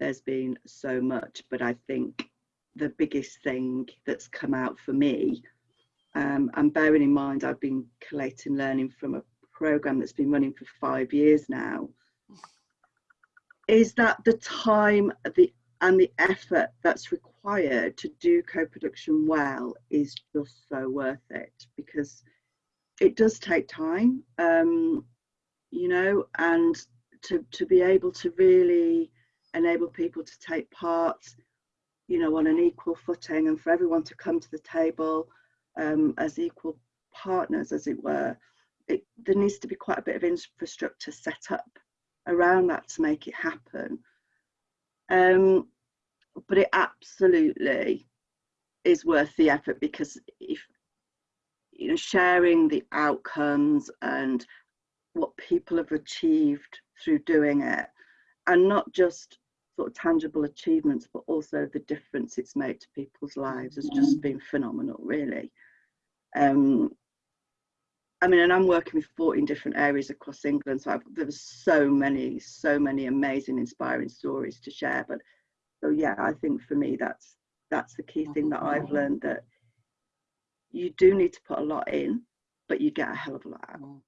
there's been so much, but I think the biggest thing that's come out for me, um, and bearing in mind I've been collating learning from a program that's been running for five years now, is that the time the and the effort that's required to do co-production well is just so worth it because it does take time um, you know and to to be able to really enable people to take part you know on an equal footing and for everyone to come to the table um, as equal partners as it were it, there needs to be quite a bit of infrastructure set up around that to make it happen. Um, but it absolutely is worth the effort because if you know sharing the outcomes and what people have achieved through doing it and not just sort of tangible achievements but also the difference it's made to people's lives has just mm. been phenomenal really um I mean, and I'm working with 14 different areas across England, so I've, there's so many, so many amazing, inspiring stories to share. But so yeah, I think for me that's that's the key thing that I've mm. learned that you do need to put a lot in, but you get a hell of a lot out. Mm.